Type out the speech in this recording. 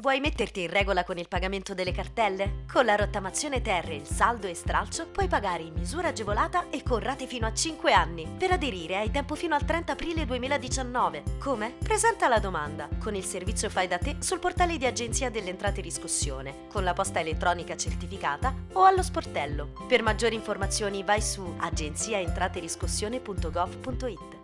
Vuoi metterti in regola con il pagamento delle cartelle? Con la rottamazione terre, il saldo e stralcio puoi pagare in misura agevolata e con rate fino a 5 anni. Per aderire hai tempo fino al 30 aprile 2019. Come? Presenta la domanda con il servizio Fai da te sul portale di Agenzia delle Entrate Riscossione, con la posta elettronica certificata o allo sportello. Per maggiori informazioni vai su agenziaentrateriscossione.gov.it.